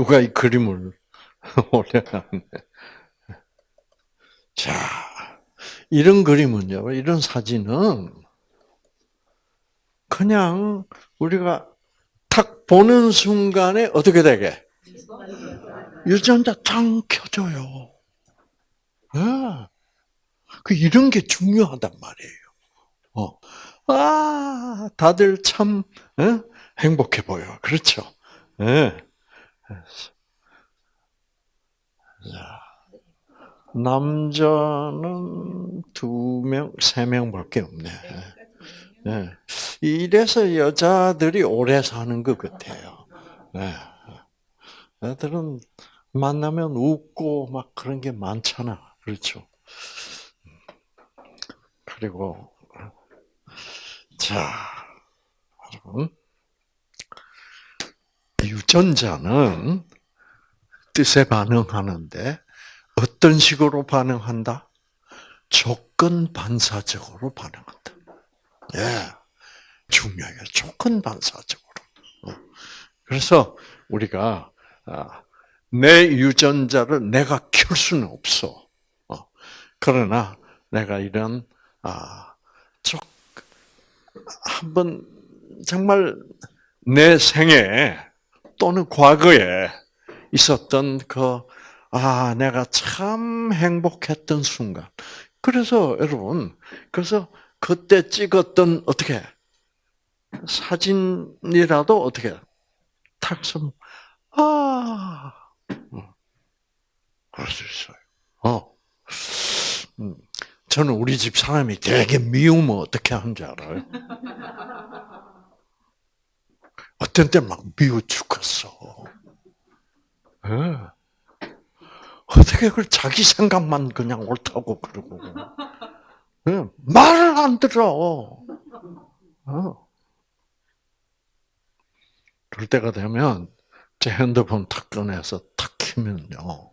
누가 이 그림을 올려놨네. 자, 이런 그림은요, 이런 사진은 그냥 우리가 탁 보는 순간에 어떻게 되게? 유전자 짱 켜져요. 네. 그 이런 게 중요하단 말이에요. 어. 아, 다들 참 어? 행복해 보여. 그렇죠? 네. 자, 남자는 두 명, 세 명밖에 없네. 네. 이래서 여자들이 오래 사는 것 같아요. 네. 애들은 만나면 웃고 막 그런 게 많잖아. 그렇죠? 그리고 자, 여러분 유전자는 뜻에 반응하는데 어떤 식으로 반응한다? 조건 반사적으로 반응한다. 예, 중요해요. 조건 반사적으로. 어. 그래서 우리가 아, 내 유전자를 내가 켤 수는 없어. 어. 그러나 내가 이런 아, 한번 정말 내 생에 또는 과거에 있었던 그, 아, 내가 참 행복했던 순간. 그래서 여러분, 그래서 그때 찍었던 어떻게 사진이라도 어떻게 탁섬 아 어. 그럴 수 있어요. 어. 음. 저는 우리 집 사람이 되게 미우면 어떻게 하는지 알아요? 어떤 때 막 미워 죽겠어. 네. 어떻게 그걸 자기 생각만 그냥 옳다고 그러고. 네. 말을 안 들어. 어. 그럴 때가 되면 제 핸드폰 탁 꺼내서 탁 키면요.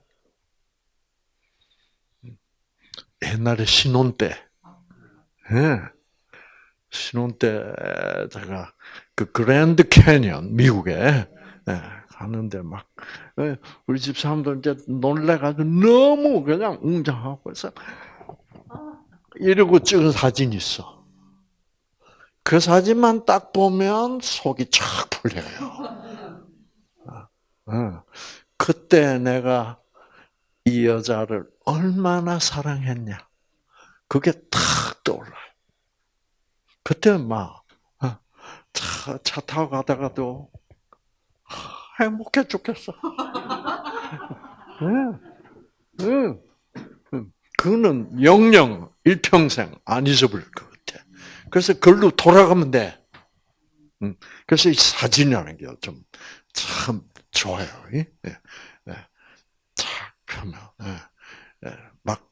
옛날에 신혼 때, 예. 신혼 때 제가 그 그랜드 캐니언 미국에 예, 가는데 막 예, 우리 집 사람들 이제 놀래가지고 너무 그냥 웅장하고 해서 이러고 찍은 사진이 있어. 그 사진만 딱 보면 속이 쫙 풀려요. 어. 그때 내가 이 여자를 얼마나 사랑했냐. 그게 탁 떠올라요. 그때 막, 어, 차, 차 타고 가다가도 행복해 죽겠어. 응, 응. 그거는 영영 일평생 안 잊어버릴 것 같아. 그래서 그걸로 돌아가면 돼. 그래서 이 사진이라는 게 좀 참 좋아요. 예. 탁 하면. 예, 막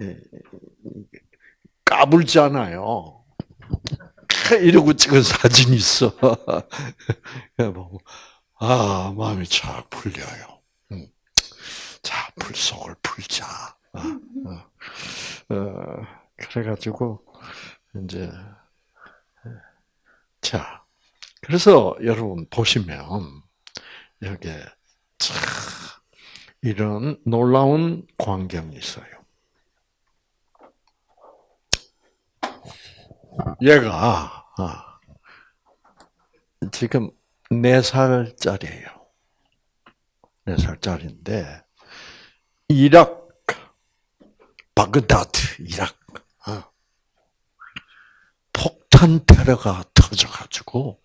예, 까불잖아요. 이러고 찍은 사진이 있어. 아 마음이 착 풀려요. 음. 자 불속을 풀자. 어, 어. 어, 그래가지고 이제 자 그래서 여러분 보시면 여기 참 이런 놀라운 광경이 있어요. 얘가 아, 지금 네 살짜리예요. 네 살짜리인데 이락 바그다드 이락 어. 폭탄 테러가 터져가지고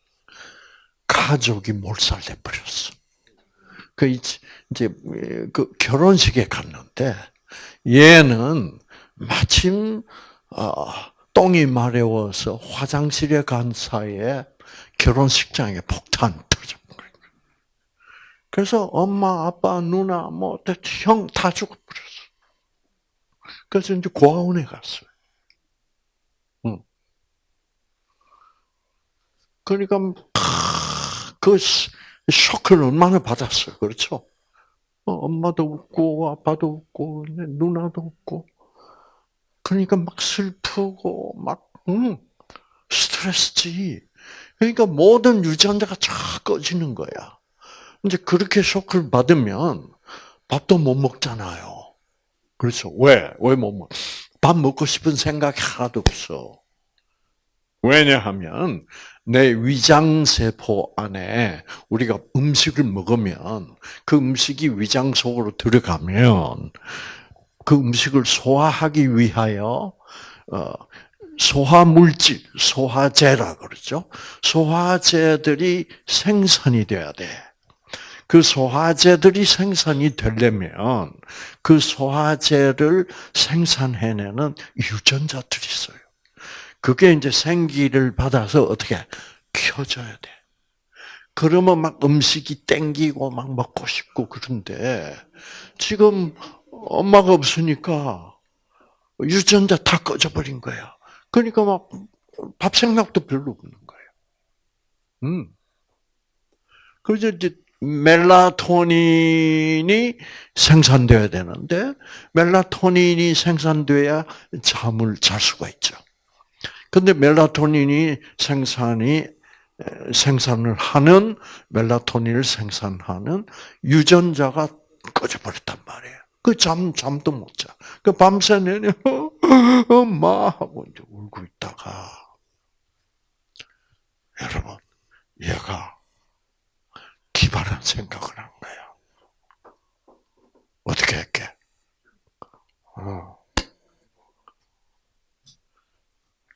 가족이 몰살돼 버렸어. 그 이제 그 결혼식에 갔는데 얘는 마침 어, 똥이 마려워서 화장실에 간 사이에 결혼식장에 폭탄 터진 거예요. 그래서 엄마, 아빠, 누나, 뭐, 형 다 죽어버렸어. 그래서 이제 고아원에 갔어요. 응. 그러니까, 그 쇼크를 얼마나 받았어요. 그렇죠? 어, 엄마도 웃고, 아빠도 웃고, 누나도 웃고. 그러니까 막 슬프고, 막, 음, 스트레스지. 그러니까 모든 유전자가 쫙 꺼지는 거야. 이제 그렇게 쇼크를 받으면 밥도 못 먹잖아요. 그렇죠. 왜? 왜 못 먹? 밥 먹고 싶은 생각이 하나도 없어. 왜냐하면 내 위장 세포 안에 우리가 음식을 먹으면 그 음식이 위장 속으로 들어가면 그 음식을 소화하기 위하여 어, 소화 물질, 소화제라 그러죠. 소화제들이 생산이 돼야 돼. 그 소화제들이 생산이 되려면 그 소화제를 생산해내는 유전자들이 있어요. 그게 이제 생기를 받아서 어떻게 켜져야 돼. 그러면 막 음식이 땡기고 막 먹고 싶고 그런데 지금 엄마가 없으니까 유전자 다 꺼져버린 거야. 그러니까 막 밥 생각도 별로 없는 거예요. 음. 그래서 이제 멜라토닌이 생산돼야 되는데 멜라토닌이 생산돼야 잠을 잘 수가 있죠. 근데 멜라토닌이 생산이 생산을 하는 멜라토닌을 생산하는 유전자가 꺼져버렸단 말이에요. 그 잠, 잠도 못 자. 그 밤새 내내, 엄마! 하고 이제 울고 있다가, 여러분, 얘가 기발한 생각을 한 거야. 어떻게 할게? 어.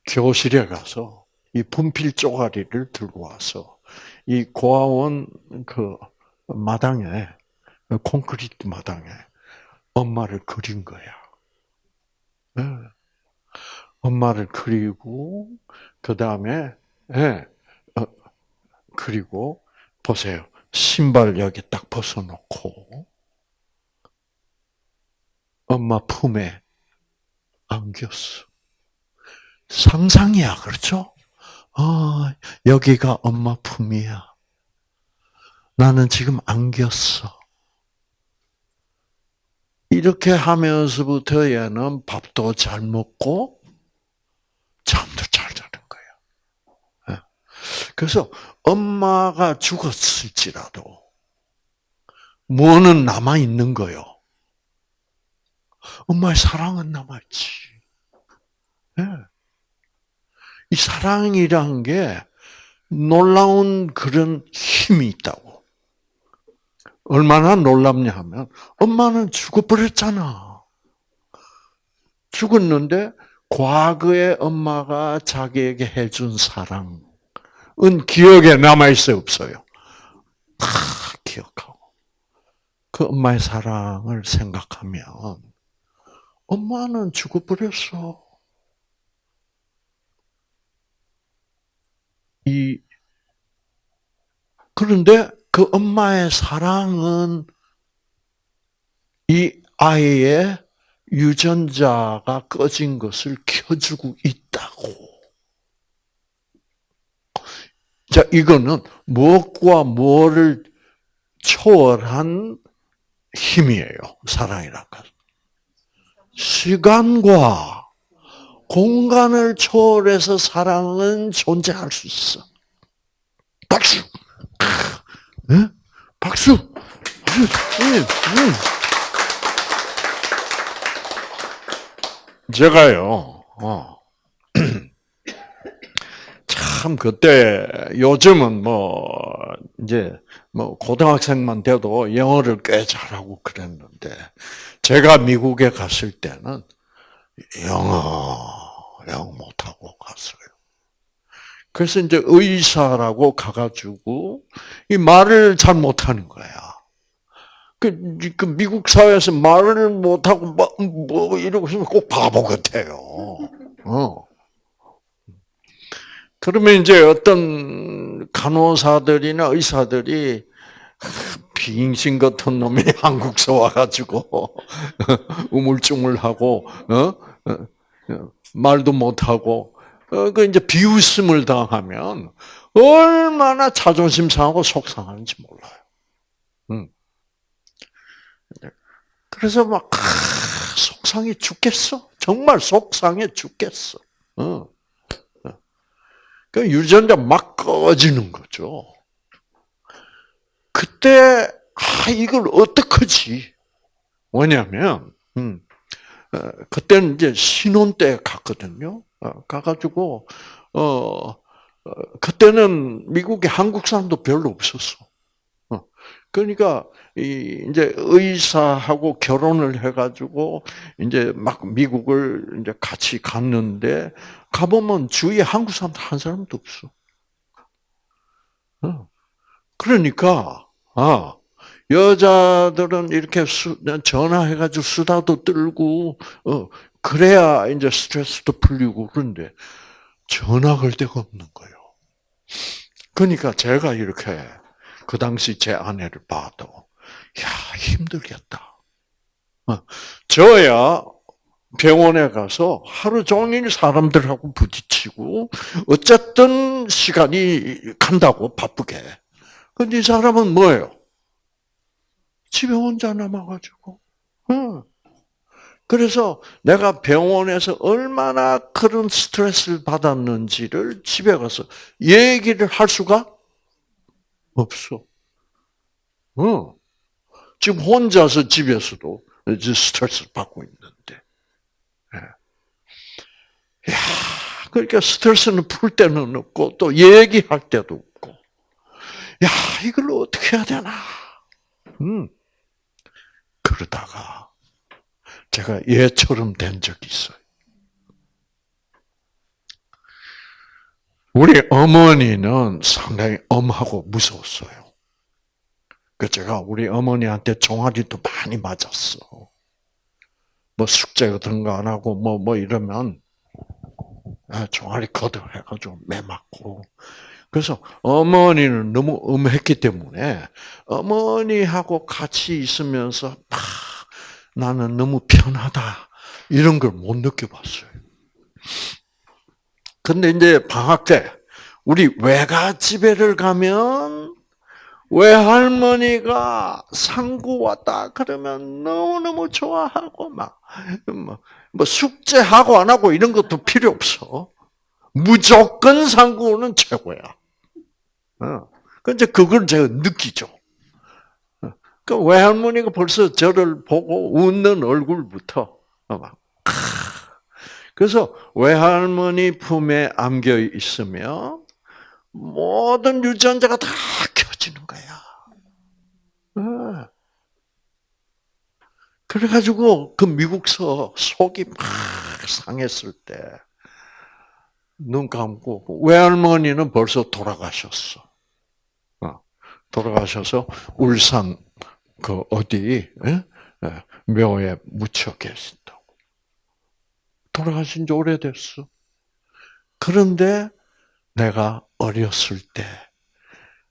교실에 가서 이 분필 쪼가리를 들고 와서 이 고아원 그 마당에 콘크리트 마당에 엄마를 그린 거야. 네. 엄마를 그리고 그 다음에 네. 어, 그리고 보세요. 신발 여기 딱 벗어놓고 엄마 품에 안겼어. 상상이야, 그렇죠? 아, 여기가 엄마 품이야. 나는 지금 안겼어. 이렇게 하면서부터 얘는 밥도 잘 먹고 잠도 잘 자는 거예요. 예. 그래서 엄마가 죽었을지라도 뭐는 남아 있는 거요. 엄마의 사랑은 남았지. 네. 이 사랑이란 게 놀라운 그런 힘이 있다고. 얼마나 놀랍냐 하면 엄마는 죽어버렸잖아. 죽었는데 과거에 엄마가 자기에게 해준 사랑은 기억에 남아있어요, 없어요? 다 기억하고. 그 엄마의 사랑을 생각하면 엄마는 죽어버렸어. 이 그런데 그 엄마의 사랑은 이 아이의 유전자가 꺼진 것을 켜주고 있다고. 자, 이거는 무엇과 뭐를 초월한 힘이에요. 사랑이란 것. 시간과 공간을 초월해서 사랑은 존재할 수 있어. 박수! 네? 박수! 네, 네. 제가요, 어. 참, 그때, 요즘은 뭐, 이제, 뭐, 고등학생만 돼도 영어를 꽤 잘하고 그랬는데, 제가 미국에 갔을 때는 영어, 영어 못하고 갔어요. 그래서 이제 의사라고 가가지고 이 말을 잘 못하는 거야. 그, 그 미국 사회에서 말을 못하고 뭐, 뭐 이러고 있으면 꼭 바보 같아요. 어. 그러면 이제 어떤 간호사들이나 의사들이 비잉신 같은 놈이 한국서 와가지고 우물쭈물하고 어? 어? 말도 못하고 어, 그 이제 비웃음을 당하면 얼마나 자존심 상하고 속상한지 몰라요. 음. 그래서 막 속상해 죽겠어. 정말 속상해 죽겠어. 어. 그 유전자 막 꺼지는 거죠. 그때 아 이걸 어떡하지? 뭐냐면 음, 어, 그때는 이제 신혼 때 갔거든요. 어, 가가지고 어, 어, 그때는 미국에 한국 사람도 별로 없었어. 어, 그러니까 이 이제 의사하고 결혼을 해가지고 이제 막 미국을 이제 같이 갔는데 가보면 주위에 한국 사람 한 사람도 없어. 어. 그러니까 아 여자들은 이렇게 수, 전화해가지고 수다도 떨고 어 그래야 이제 스트레스도 풀리고 그런데 걸 데가 없는 거예요. 그러니까 제가 이렇게 그 당시 제 아내를 봐도 야 힘들겠다. 어, 저야 병원에 가서 하루 종일 사람들하고 부딪히고 어쨌든 시간이 간다고 바쁘게. 근데 이 사람은 뭐예요? 집에 혼자 남아가지고. 그래서 내가 병원에서 얼마나 그런 스트레스를 받았는지를 집에 가서 얘기를 할 수가 없어. 어. 지금 혼자서 집에서도 스트레스를 받고 있는데. 야, 그러니까 스트레스는 풀 때는 없고 또 얘기할 때도 없고. 야, 이걸 어떻게 해야 되나? 음. 그러다가 제가 얘처럼 된 적이 있어요. 우리 어머니는 상당히 엄하고 무서웠어요. 그 제가 우리 어머니한테 종아리도 많이 맞았어. 뭐 숙제 같은 거 안 하고 뭐뭐 뭐 이러면 아, 종아리 거듭해가지고 매 맞고. 그래서 어머니는 너무 엄했기 때문에 어머니하고 같이 있으면서 막 나는 너무 편하다 이런 걸 못 느껴봤어요. 근데 이제 방학 때 우리 외가 집에를 가면 외할머니가 상구 왔다 그러면 너무너무 좋아하고 막, 뭐, 뭐 숙제하고 안 하고 이런 것도 필요 없어. 무조건 상구는 최고야. 어. 근데 그걸 제가 느끼죠. 어. 그 외할머니가 벌써 저를 보고 웃는 얼굴부터 막 그래서 외할머니 품에 안겨 있으면 모든 유전자가 다 켜지는 거야. 어. 그래가지고 그 미국서 속이 막 상했을 때 눈 감고 외할머니는 벌써 돌아가셨어. 어. 돌아가셔서 울산 그 어디 예? 예, 묘에 묻혀 계신다고. 돌아가신 지 오래됐어. 그런데 내가 어렸을 때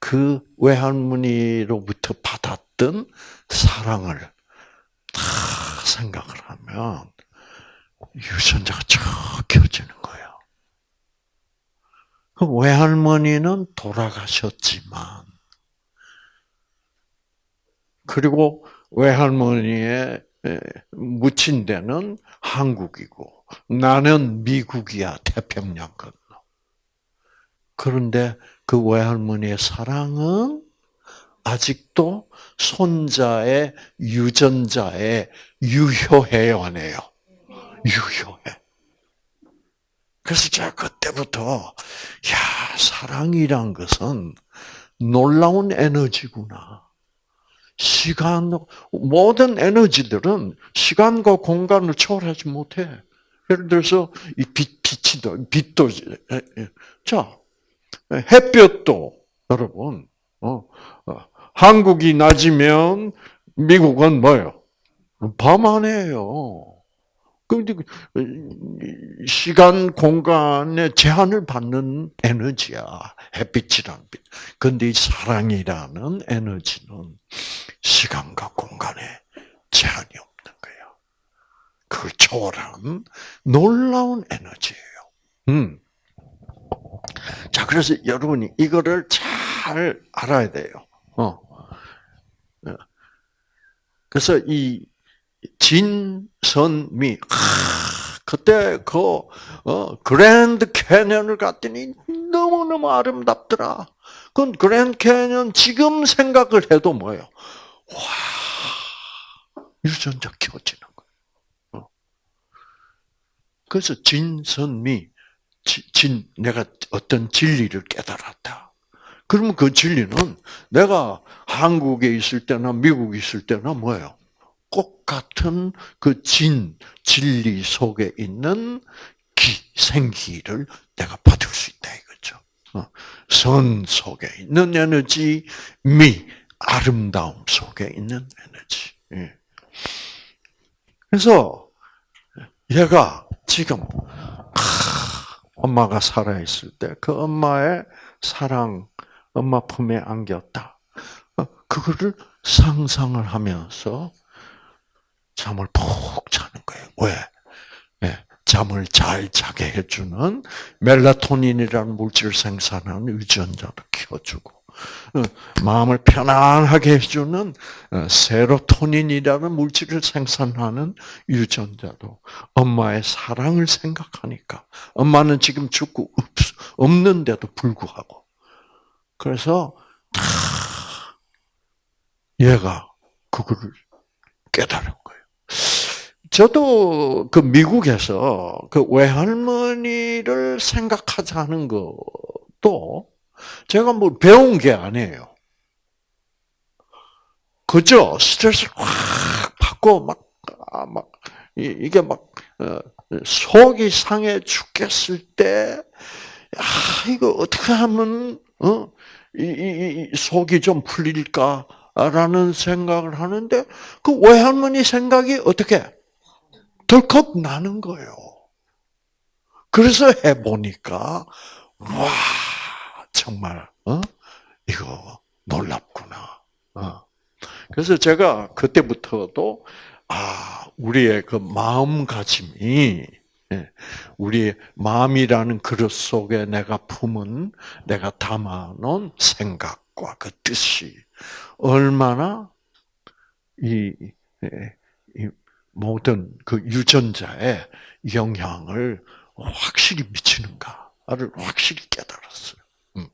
그 외할머니로부터 받았던 사랑을 다 생각을 하면 유전자가 쫙 켜지는 거예요. 그 외할머니는 돌아가셨지만 그리고 외할머니의 묻힌 데는 한국이고 나는 미국이야, 태평양 건너. 그런데 그 외할머니의 사랑은 아직도 손자의 유전자에 유효해요, 안 해요? 유효해. 그래서 제가 그때부터, 야, 사랑이란 것은 놀라운 에너지구나. 시간, 모든 에너지들은 시간과 공간을 초월하지 못해. 예를 들어서 이 빛, 빛이도 빛도 자 햇볕도 여러분 어, 어, 한국이 낮이면 미국은 뭐요? 밤 안에요. 근데 그, 시간 공간의 제한을 받는 에너지야 햇빛이란 빛. 근데 이 사랑이라는 에너지는 시간과 공간에 제한이 없. 그걸 초월한 놀라운 에너지예요. 음. 자, 그래서 여러분이 이거를 잘 알아야 돼요. 어. 어. 그래서 이 진선미, 아, 그때 그 어, 그랜드 캐년을 갔더니 너무 너무너무 아름답더라. 그건 그랜드 캐년 지금 생각을 해도 뭐예요? 와, 유전자 켜지는 거예요. 어. 그래서 진선미, 진, 내가 어떤 진리를 깨달았다. 그러면 그 진리는 내가 한국에 있을 때나 미국에 있을 때나 뭐예요? 똑같은 그 진, 진리 속에 있는 기, 생기를 내가 받을 수 있다 이거죠. 어, 선 속에 있는 에너지, 미, 아름다움 속에 있는 에너지. 예. 그래서 얘가 지금 엄마가 살아 있을 때 그 엄마의 사랑, 엄마 품에 안겼다. 어, 그거를 상상을 하면서 잠을 푹 자는 거예요. 왜? 네, 잠을 잘 자게 해주는 멜라토닌이라는 물질을 생산하는 유전자도 키워주고, 어, 마음을 편안하게 해주는 어, 세로토닌이라는 물질을 생산하는 유전자도 엄마의 사랑을 생각하니까 엄마는 지금 죽고 없는데도 불구하고 그래서 얘가 그거를 깨달은 저도 그 미국에서 그 외할머니를 생각하자는 것도 제가 뭐 배운 게 아니에요. 그죠? 스트레스를 확 받고 막, 아, 막, 이 게 막, 어, 속이 상해 죽겠을 때, 아, 이거 어떻게 하면, 어, 이, 이, 이 속이 좀 풀릴까라는 생각을 하는데, 그 외할머니 생각이 어떻게? 덜컥 나는 거예요. 그래서 해보니까, 와, 정말, 어? 이거 놀랍구나. 어. 그래서 제가 그때부터도, 아, 우리의 그 마음가짐이, 예, 우리의 마음이라는 그릇 속에 내가 품은, 내가 담아놓은 생각과 그 뜻이 얼마나 이, 예, 이 모든 그 유전자에 영향을 확실히 미치는가를 확실히 깨달았어요. 음.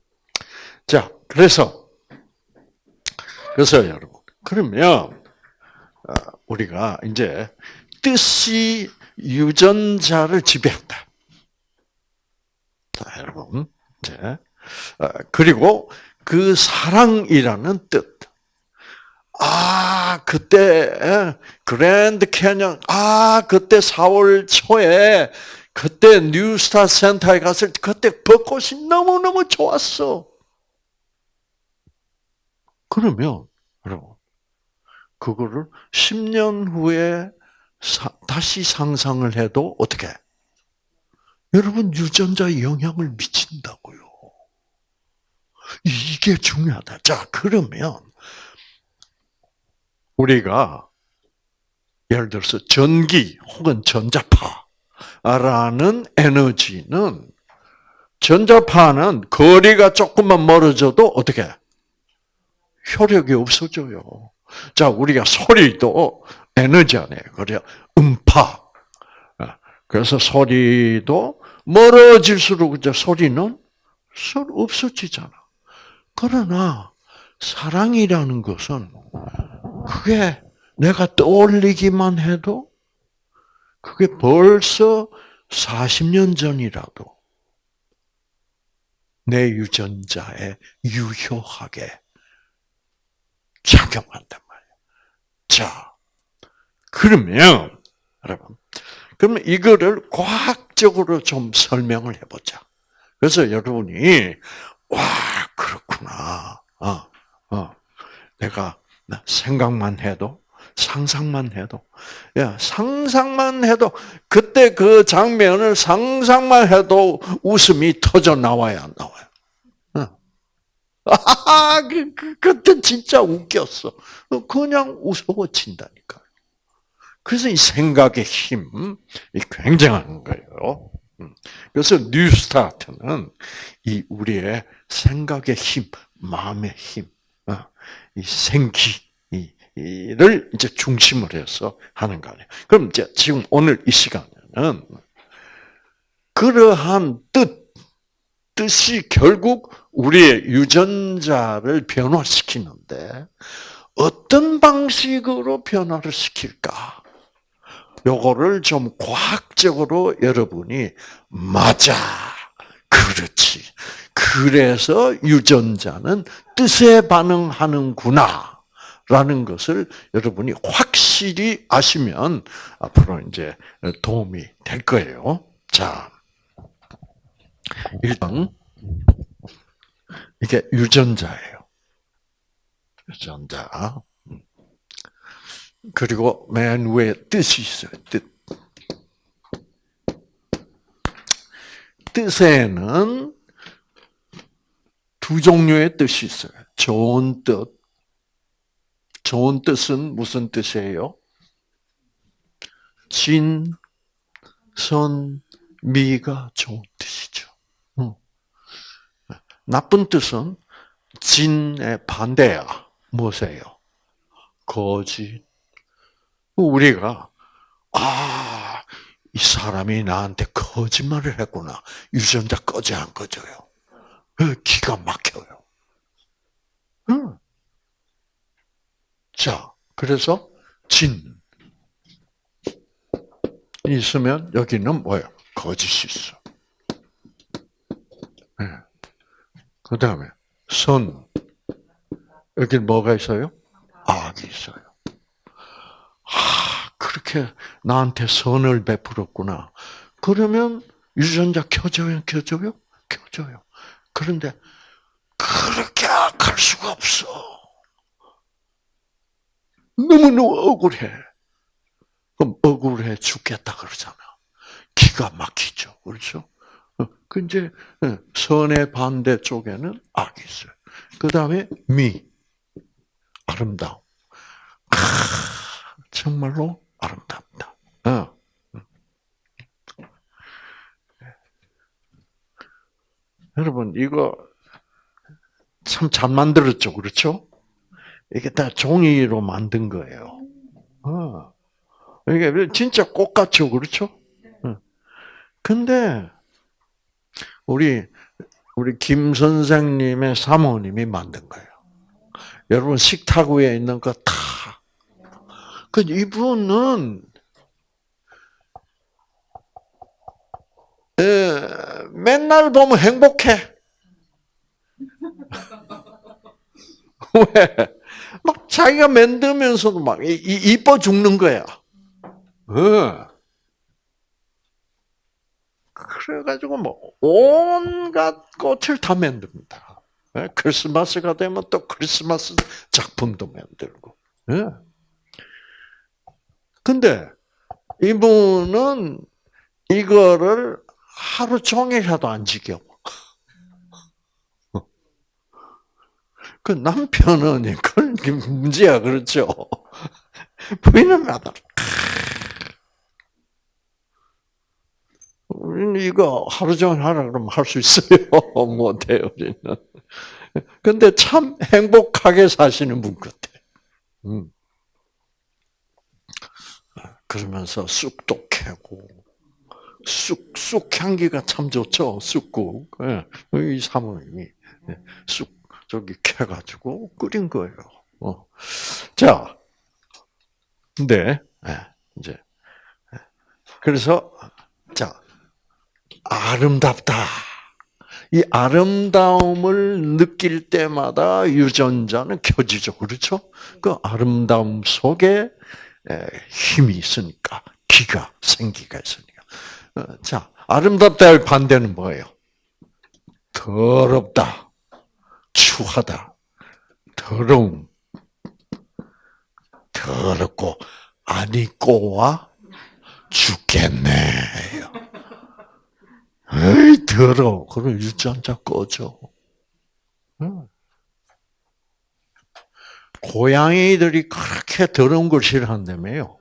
자, 그래서 그래서 여러분 그러면 어, 우리가 이제 뜻이 유전자를 지배한다. 자, 여러분 이제 어, 그리고 그 사랑이라는 뜻. 아, 그때 그랜드 캐년, 아, 그때 4월 초에 그때 뉴스타 센터에 갔을 때 그때 벚꽃이 너무너무 좋았어. 그러면 여러분 그거를 10년 후에 사, 다시 상상을 해도 어떻게? 여러분 유전자에 영향을 미친다고요. 이게 중요하다. 자, 그러면 우리가 예를 들어서 전기 혹은 전자파라는 에너지는 전자파는 거리가 조금만 멀어져도 어떻게 효력이 없어져요. 자, 우리가 소리도 에너지 아니에요. 그래 음파. 그래서 소리도 멀어질수록 이제 소리는 없어지잖아. 그러나 사랑이라는 것은 그게 내가 떠올리기만 해도 그게 벌써 40년 전이라도 내 유전자에 유효하게 작용한단 말이에요. 자, 그러면 여러분, 그러면 이거를 과학적으로 좀 설명을 해보자. 그래서 여러분이 와 그렇구나. 어, 어, 내가 생각만 해도 상상만 해도 야 상상만 해도 그때 그 장면을 상상만 해도 웃음이 터져 나와야 안 나와요. 아, 그, 그, 그때 진짜 웃겼어. 그냥 웃어친다니까. 그래서 이 생각의 힘이 굉장한 거예요. 음. 그래서 뉴스타트는 이 우리의 생각의 힘, 마음의 힘, 이 생기를 이제 중심으로 해서 하는 거 아니에요. 그럼 이제 지금 오늘 이 시간에는 그러한 뜻, 뜻이 결국 우리의 유전자를 변화시키는데 어떤 방식으로 변화를 시킬까? 요거를 좀 과학적으로 여러분이 맞아. 그렇지. 그래서 유전자는 뜻에 반응하는구나. 라는 것을 여러분이 확실히 아시면 앞으로 이제 도움이 될 거예요. 자, 일단 이게 유전자예요. 유전자. 그리고 맨 위에 뜻이 있어요. 뜻. 뜻에는 두 종류의 뜻이 있어요. 좋은 뜻. 좋은 뜻은 무슨 뜻이에요? 진, 선, 미가 좋은 뜻이죠. 나쁜 뜻은 진의 반대야. 무엇이에요? 거짓. 우리가 아, 이 사람이 나한테 거짓말을 했구나. 유전자 꺼져 안 꺼져요? 기가 막혀요. 응. 자, 그래서 진 있으면 여기는 뭐예요? 거짓이 있어. 네. 그 다음에 선 여기 뭐가 있어요? 악이 있어요. 아, 그렇게 나한테 선을 베풀었구나. 그러면 유전자 켜져요, 켜져요? 켜져요. 그런데 그렇게 악할 수가 없어. 너무너무 억울해. 그럼 억울해 죽겠다 그러잖아. 기가 막히죠. 그렇죠? 어, 그 이제 어, 선의 반대 쪽에는 악이 있어요. 그 다음에 미, 아름다움. 아, 정말로 아름답다. 어. 여러분 이거 참 잘 만들었죠, 그렇죠? 이게 다 종이로 만든 거예요. 어. 이게 진짜 꽃 같죠, 그렇죠? 근데 우리 우리 김 선생님의 사모님이 만든 거예요. 여러분 식탁 위에 있는 거 다. 그 이분은 에, 맨날 보면 행복해. 왜? 막 자기가 만들면서도 막 이뻐 죽는 거야. 어. 그래가지고 뭐 온갖 꽃을 다 만듭니다. 예? 크리스마스가 되면 또 크리스마스 작품도 만들고. 예? 근데 이분은 이거를 하루 종일이라도 안 지겨. 그 남편은 그런 문제야, 그렇죠? 부인은 마다 우리는 이거 하루 종일 하라 그러면 할 수 있어요. 못해요, 우리는. 근데 참 행복하게 사시는 분 같아. 음. 그러면서 쑥도 캐고, 쑥, 쑥 향기가 참 좋죠, 쑥국. 예, 이 사모님이 예, 쑥 저기 캐가지고 끓인 거예요. 어. 자, 근데, 예, 이제, 그래서, 자, 아름답다. 이 아름다움을 느낄 때마다 유전자는 켜지죠. 그렇죠? 그 아름다움 속에 힘이 있으니까, 기가, 생기가 있으니까. 어, 자, 아름답다의 반대는 뭐예요? 더럽다. 추하다. 더러움. 더럽고, 안 입고와 죽겠네. 에이, 더러워. 그럼 유전자 꺼져. 응. 고양이들이 그렇게 더러운 걸 싫어한다며요.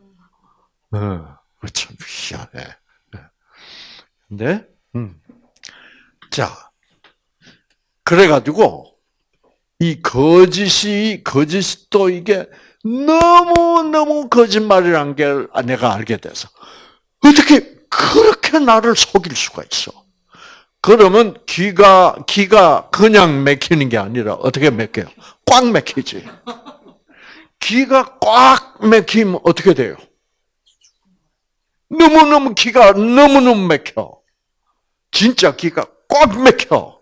응. 참 희한해. 근데, 음. 자, 그래가지고, 이 거짓이, 거짓도 이게 너무너무 거짓말이란 게 내가 알게 돼서, 어떻게 그렇게 나를 속일 수가 있어. 그러면 기가 기가 그냥 막히는 게 아니라 어떻게 막혀요? 꽉 막히지. 기가 꽉 막히면 어떻게 돼요? 너무너무 기가 너무너무 막혀. 진짜 기가 꽉 막혀.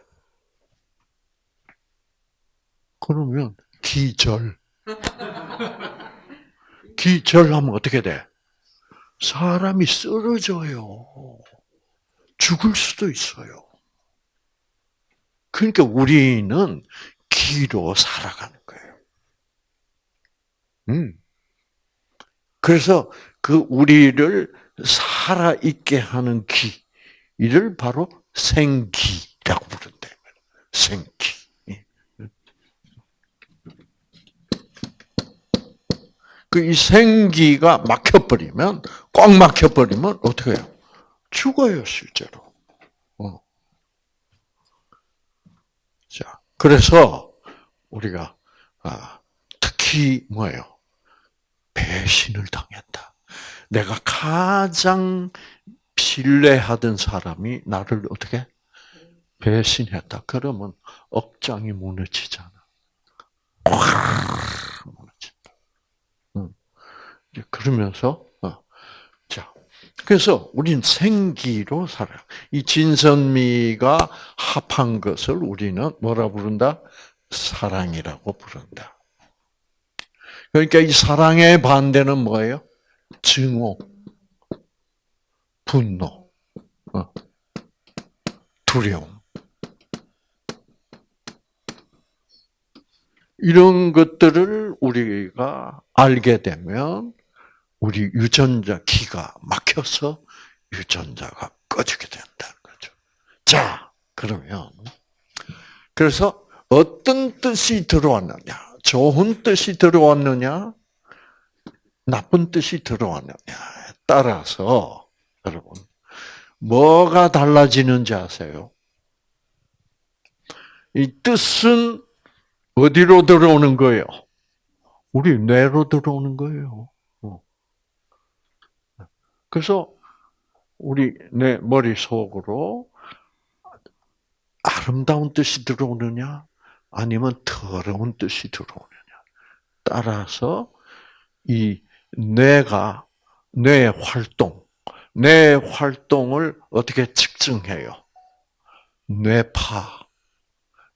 그러면 기절. 기절하면 어떻게 돼? 사람이 쓰러져요. 죽을 수도 있어요. 그러니까 우리는 기로 살아가는 거예요. 음. 그래서 그 우리를 살아 있게 하는 기, 이를 바로 생기라고 부른다. 생기. 그 이 생기가 막혀버리면, 꽉 막혀버리면 어떻게 해요? 죽어요, 실제로. 어. 자, 그래서 우리가 아, 특히 뭐예요? 배신을 당했다. 내가 가장 신뢰하던 사람이 나를 어떻게 배신했다. 그러면 억장이 무너지잖아. 꽉 무너진다. 응. 그러면서 어. 자, 그래서 우린 생기로 살아요. 이 진선미가 합한 것을 우리는 뭐라 부른다? 사랑이라고 부른다. 그러니까 이 사랑의 반대는 뭐예요? 증오, 분노, 어, 두려움. 이런 것들을 우리가 알게 되면 우리 유전자 기가 막혀서 유전자가 꺼지게 된다는 거죠. 자, 그러면 그래서 어떤 뜻이 들어왔느냐? 좋은 뜻이 들어왔느냐? 나쁜 뜻이 들어왔느냐에 따라서 여러분 뭐가 달라지는지 아세요? 이 뜻은 어디로 들어오는 거예요? 우리 뇌로 들어오는 거예요. 어. 그래서 우리 내 머릿속으로 아름다운 뜻이 들어오느냐, 아니면 더러운 뜻이 들어오느냐. 따라서 이 뇌가 뇌의 활동, 뇌 활동을 어떻게 측정해요? 뇌파,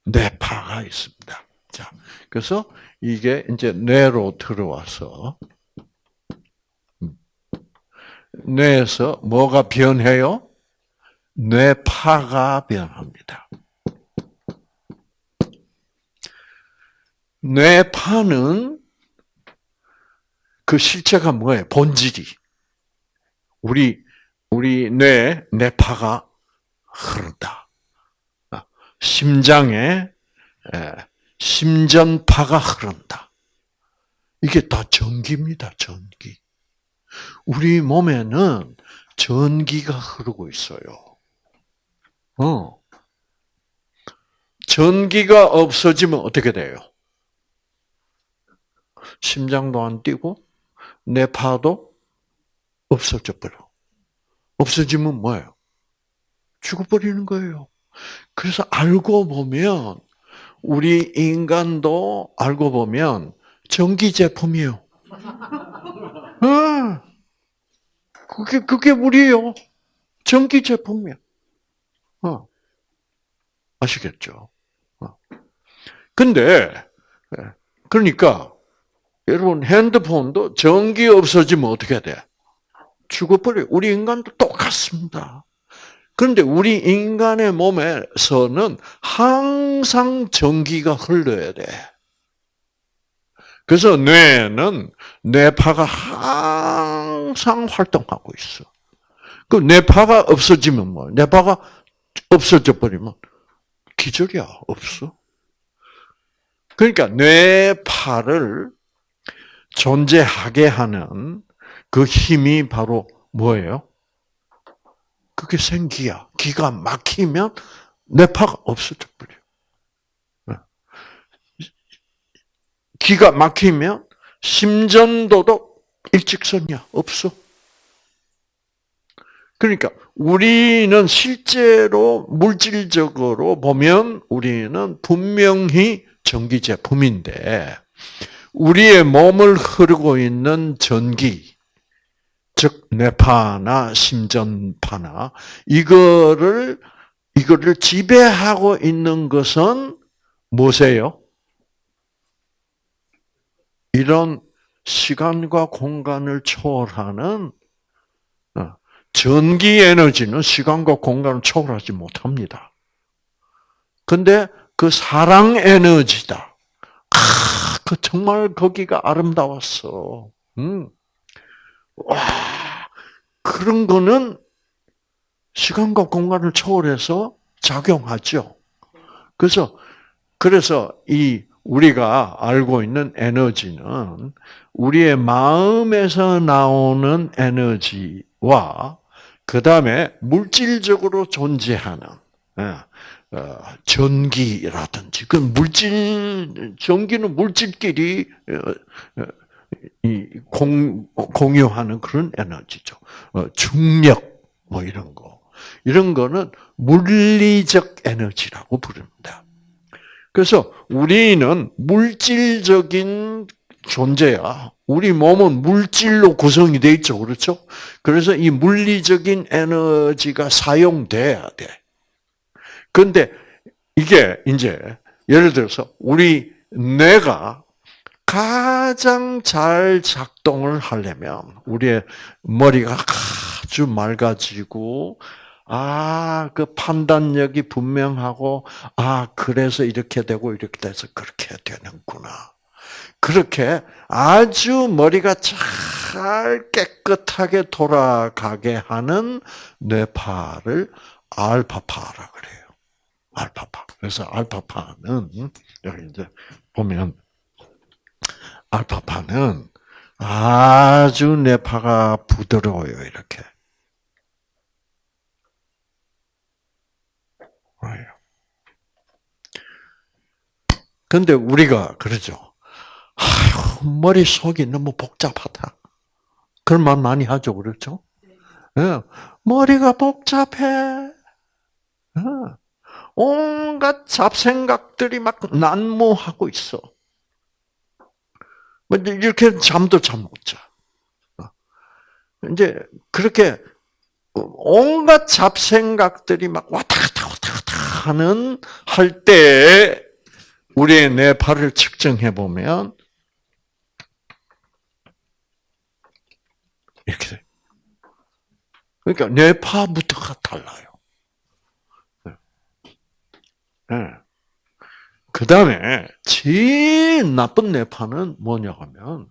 뇌파가 있습니다. 자, 그래서 이게 이제 뇌로 들어와서 뇌에서 뭐가 변해요? 뇌파가 변합니다. 뇌파는 그 실체가 뭐예요? 본질이. 우리, 우리 뇌, 뇌파가 흐른다. 아, 심장에 심전파가 흐른다. 이게 다 전기입니다, 전기. 우리 몸에는 전기가 흐르고 있어요. 어. 전기가 없어지면 어떻게 돼요? 심장도 안 뛰고 뇌파도 없어져 버려. 없어지면 뭐예요? 죽어버리는 거예요. 그래서 알고 보면 우리 인간도 알고 보면 전기 제품이에요. 아, 그게 그게 우리요. 전기 제품이야. 어. 아시겠죠? 어. 근데 예, 그러니까 여러분 핸드폰도 전기 없어지면 어떻게 돼? 죽어버려. 우리 인간도 똑같습니다. 그런데 우리 인간의 몸에서는 항상 전기가 흘러야 돼. 그래서 뇌는 뇌파가 항상 활동하고 있어. 그 뇌파가 없어지면 뭐? 뇌파가 없어져 버리면 기절이야 없어. 그러니까 뇌파를 존재하게 하는 그 힘이 바로 뭐예요? 그게 생기야. 기가 막히면 뇌파가 없어져 버려. 네. 기가 막히면 심전도도 일직선이야. 없어. 그러니까 우리는 실제로 물질적으로 보면 우리는 분명히 전기 제품인데 우리의 몸을 흐르고 있는 전기, 즉 뇌파나 심전파나 이거를 이거를 지배하고 있는 것은 뭐세요? 이런 시간과 공간을 초월하는 어, 전기 에너지는 시간과 공간을 초월하지 못합니다. 근데 그 사랑 에너지다. 아, 그 정말 거기가 아름다웠어. 음. 와, 그런 거는 시간과 공간을 초월해서 작용하죠. 그래서 그래서 이 우리가 알고 있는 에너지는 우리의 마음에서 나오는 에너지와 그 다음에 물질적으로 존재하는 예, 어, 전기라든지 그 물질 전기는 물질끼리 어, 어, 공, 공유하는 그런 에너지죠. 중력 뭐 이런 거 이런 거는 물리적 에너지라고 부릅니다. 그래서 우리는 물질적인 존재야. 우리 몸은 물질로 구성이 되어 있죠. 그렇죠? 그래서 이 물리적인 에너지가 사용돼야 돼. 근데 이게 이제 예를 들어서 우리 뇌가 가장 잘 작동을 하려면 우리의 머리가 아주 맑아지고 아, 그 판단력이 분명하고, 아, 그래서 이렇게 되고, 이렇게 돼서 그렇게 되는구나. 그렇게 아주 머리가 잘 깨끗하게 돌아가게 하는 뇌파를 알파파라 그래요. 알파파. 그래서 알파파는, 여기 이제 보면, 알파파는 아주 뇌파가 부드러워요, 이렇게. 근데 우리가 그러죠. 아휴, 머릿속이 너무 복잡하다. 그런 말 많이 하죠. 그렇죠? 네. 머리가 복잡해. 네. 온갖 잡생각들이 막 난무하고 있어. 뭐 이렇게 잠도 잘 못 자. 어. 이제 그렇게 온갖 잡생각들이 막 왔다 갔다 왔다 갔다 하는 할 때 우리의 뇌파를 측정해 보면 이렇게 돼. 그러니까 뇌파부터가 달라요. 네. 그 다음에 제일 나쁜 뇌파는 뭐냐 하면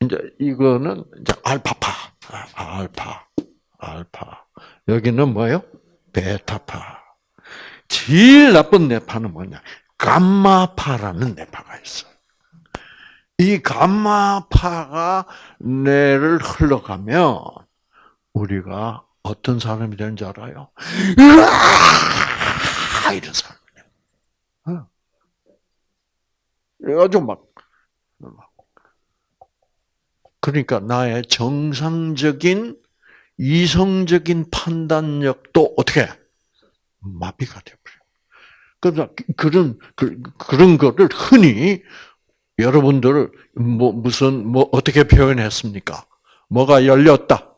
이제 이거는 이제 알파파, 알파, 알파. 여기는 뭐요? 베타파. 제일 나쁜 뇌파는 뭐냐? 감마파라는 뇌파가 있어. 이 감마파가 뇌를 흘러가면 우리가 어떤 사람이 되는 줄 알아요? 으아! 이런. 어. 그래가지고 막, 그러니까 나의 정상적인 이성적인 판단력도 어떻게 마비가 되어버려요. 그래서 그런 그, 그런 거를 흔히 여러분들 뭐 무슨 뭐 어떻게 표현했습니까? 뭐가 열렸다.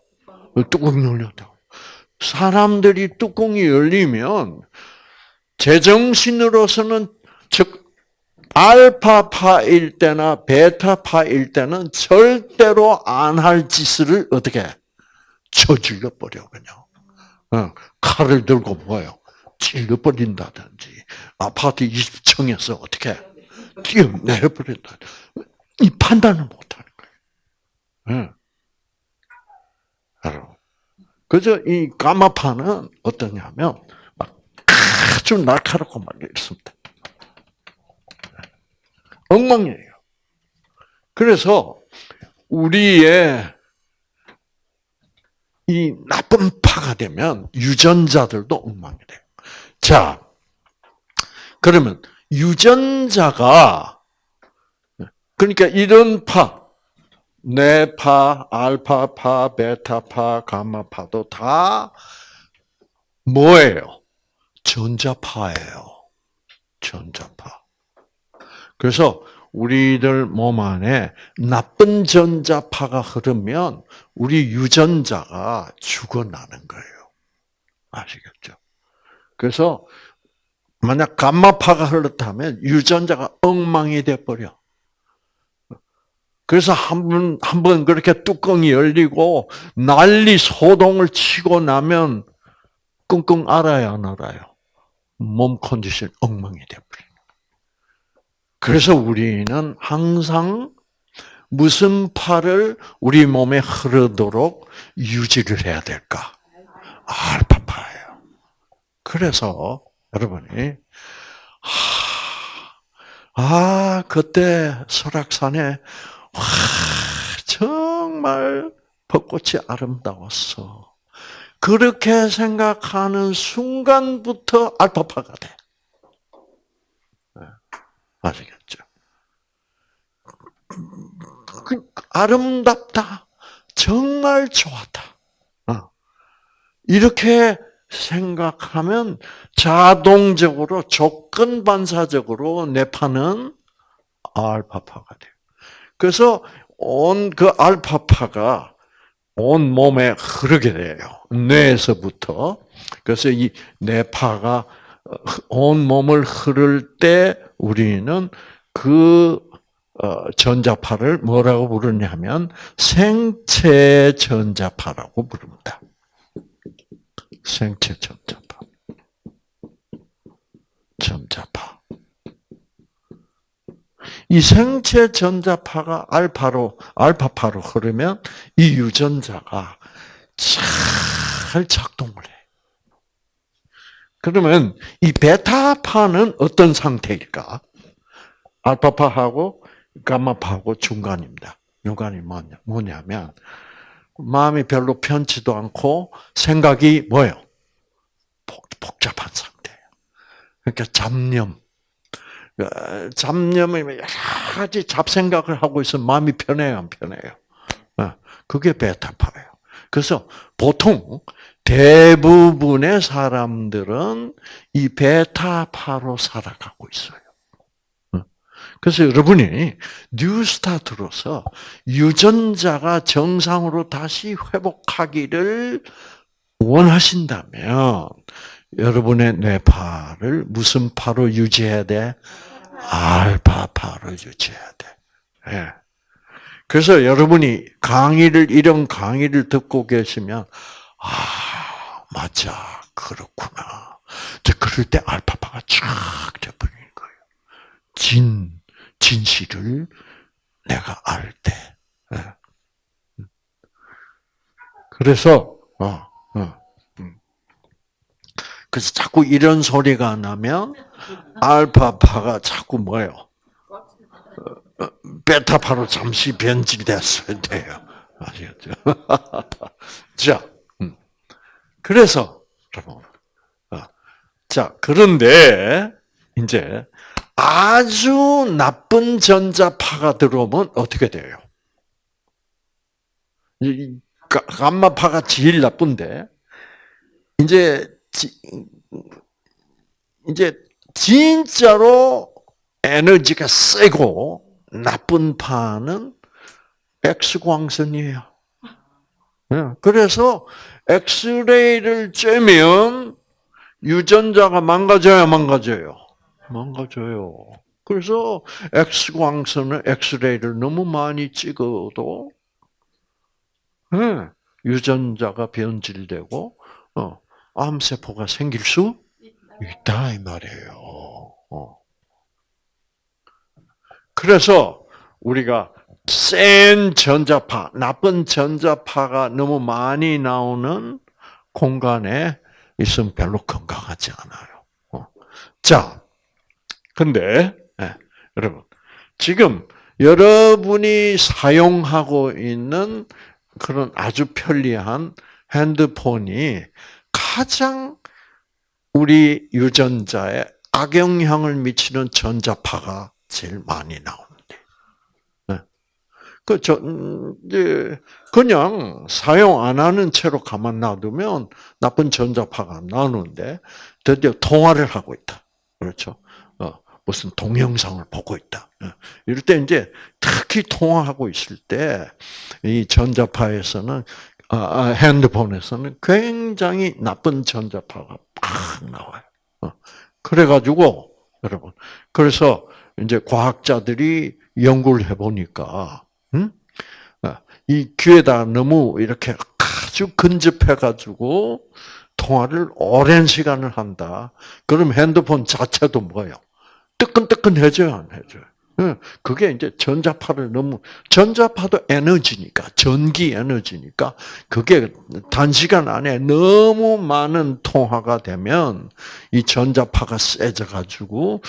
뚜껑이 열렸다. 사람들이 뚜껑이 열리면 제정신으로서는 즉 알파파일 때나 베타파일 때는 절대로 안 할 짓을 어떻게 쳐죽여 버려 그냥. 어, 칼을 들고 뭐요? 찔러 버린다든지 아파트 20층에서 어떻게 뛰어내려 버린다. 이 판단을 못 하는 거예요. 네. 그래서 이 까마파는 어떠냐면 막 아주 날카롭고 막 이렇습니다. 엉망이에요. 그래서 우리의 이 나쁜 파가 되면 유전자들도 엉망이 돼요. 자, 그러면 유전자가 그러니까 이런 파 뇌파, 알파파, 베타파, 감마파도 다 뭐예요? 전자파예요. 전자파. 그래서 우리들 몸 안에 나쁜 전자파가 흐르면 우리 유전자가 죽어나는 거예요. 아시겠죠? 그래서 만약 감마파가 흘렀다면 유전자가 엉망이 돼 버려. 그래서 한 번, 한 번 그렇게 뚜껑이 열리고 난리 소동을 치고 나면 끙끙 알아야 안 알아요. 몸 컨디션 엉망이 돼버려요. 그래서 우리는 항상 무슨 파를 우리 몸에 흐르도록 유지를 해야 될까? 알파파예요. 그래서 여러분이 하, 아 그때 설악산에 와 정말 벚꽃이 아름다웠어. 그렇게 생각하는 순간부터 알파파가 돼. 네. 아시겠죠? 그, 아름답다. 정말 좋았다. 어. 이렇게 생각하면 자동적으로 조건 반사적으로 뇌파는 알파파가 돼요. 그래서 온 그 알파파가 온 몸에 흐르게 돼요. 뇌에서부터. 그래서 이 뇌파가 온 몸을 흐를 때 우리는 그 어, 전자파를 뭐라고 부르냐면 생체 전자파라고 부릅니다. 생체 전자파. 전자파. 이 생체 전자파가 알파로 알파파로 흐르면 이 유전자가 잘 작동을 해. 그러면 이 베타파는 어떤 상태일까? 알파파하고 감마파하고 중간입니다. 중간이 뭐냐면 마음이 별로 편치도 않고 생각이 뭐예요? 복잡한 상태예요. 그러니까 잡념. 어, 잡념이 여러 가지 잡생각을 하고 있으면 마음이 편해요, 안 편해요? 어, 그게 베타파예요. 그래서 보통 대부분의 사람들은 이 베타파로 살아가고 있어요. 어, 그래서 여러분이 뉴스타트로서 유전자가 정상으로 다시 회복하기를 원하신다면 여러분의 뇌파를 무슨 파로 유지해야 돼? 알파파로 유지해야 돼. 네. 그래서 여러분이 강의를 이런 강의를 듣고 계시면 아 맞아 그렇구나. 그럴 때 알파파가 쫙 돼버리는 거예요. 진 진실을 내가 알 때. 네. 그래서 어, 어. 그래서 자꾸 이런 소리가 나면 알파파가 자꾸 뭐요? 베타파로 잠시 변질됐어야 돼요. 아시겠죠? 자, 음. 그래서 여러분, 어. 자 그런데 이제 아주 나쁜 전자파가 들어오면 어떻게 돼요? 감마파가 제일 나쁜데 이제 이제 진짜로 에너지가 세고 나쁜 파는 X광선이에요. 예, 그래서 엑스레이를 쬐면 유전자가 망가져야 망가져요. 망가져요. 그래서 X광선을 엑스레이를 너무 많이 찍어도 예, 유전자가 변질되고 어, 암세포가 생길 수 있다 이 말이에요. 어. 그래서 우리가 센 전자파, 나쁜 전자파가 너무 많이 나오는 공간에 있으면 별로 건강하지 않아요. 어. 자, 근데 네, 여러분 지금 여러분이 사용하고 있는 그런 아주 편리한 핸드폰이 가장 우리 유전자에 악영향을 미치는 전자파가 제일 많이 나오는데. 네. 그, 저, 음, 이제, 그냥 사용 안 하는 채로 가만 놔두면 나쁜 전자파가 나오는데, 드디어 통화를 하고 있다. 그렇죠. 어, 무슨 동영상을 보고 있다. 어, 이럴 때 이제 특히 통화하고 있을 때, 이 전자파에서는, 아, 아, 핸드폰에서는 굉장히 나쁜 전자파가 팍 나와요. 어, 그래가지고, 여러분. 그래서 이제 과학자들이 연구를 해보니까, 음? 이 귀에다 너무 이렇게 아주 근접해가지고 통화를 오랜 시간을 한다. 그럼 핸드폰 자체도 뭐예요? 뜨끈뜨끈해져요, 안 해져요? 그게 이제 전자파를 너무 전자파도 에너지니까 전기 에너지니까 그게 단시간 안에 너무 많은 통화가 되면 이 전자파가 세져 가지고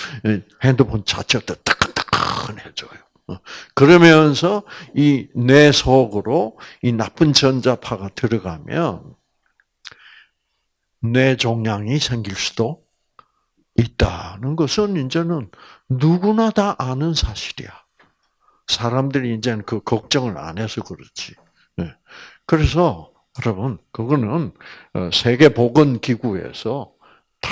핸드폰 자체도 뜨끈뜨끈해져요. 어. 그러면서 이 뇌 속으로 이 나쁜 전자파가 들어가면 뇌 종양이 생길 수도 있다는 것은 이제는 누구나 다 아는 사실이야. 사람들이 이제는 그 걱정을 안 해서 그렇지. 네. 그래서 여러분 그거는 어, 세계 보건 기구에서 다